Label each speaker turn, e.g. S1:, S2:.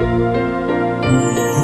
S1: Música